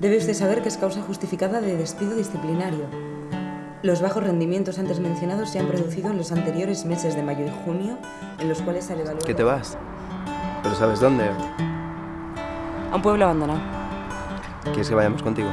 Debe usted saber que es causa justificada de despido disciplinario. Los bajos rendimientos antes mencionados se han producido en los anteriores meses de mayo y junio, en los cuales se ha evaluado... ¿Qué te vas? ¿Pero sabes dónde? A un pueblo abandonado. ¿Quieres que vayamos contigo?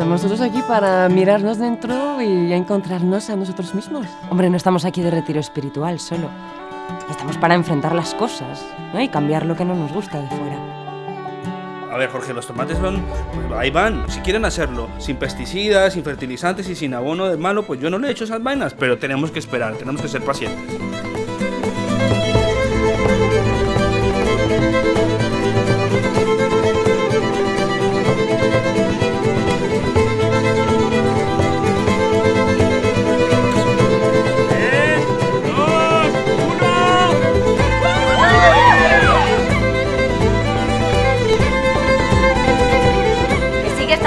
Estamos todos aquí para mirarnos dentro y encontrarnos a nosotros mismos. Hombre, no estamos aquí de retiro espiritual solo. Estamos para enfrentar las cosas, ¿no? Y cambiar lo que no nos gusta de fuera. A ver, Jorge, los tomates van, pues ahí van. Si quieren hacerlo sin pesticidas, sin fertilizantes y sin abono de malo, pues yo no le he hecho esas vainas, pero tenemos que esperar, tenemos que ser pacientes.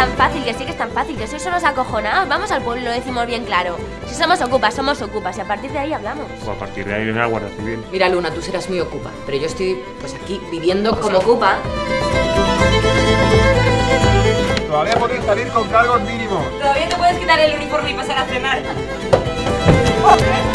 Tan fácil, que sí que es tan fácil, que sois unos acojonados. Vamos al pueblo y lo decimos bien claro. Si somos ocupas, somos ocupas y a partir de ahí hablamos. Pues a partir de ahí viene la Guardia Civil. Mira, Luna, tú serás muy ocupa, pero yo estoy pues aquí viviendo como ocupa. Todavía podéis salir con cargos mínimos. Todavía te puedes quitar el uniforme y pasar a cenar.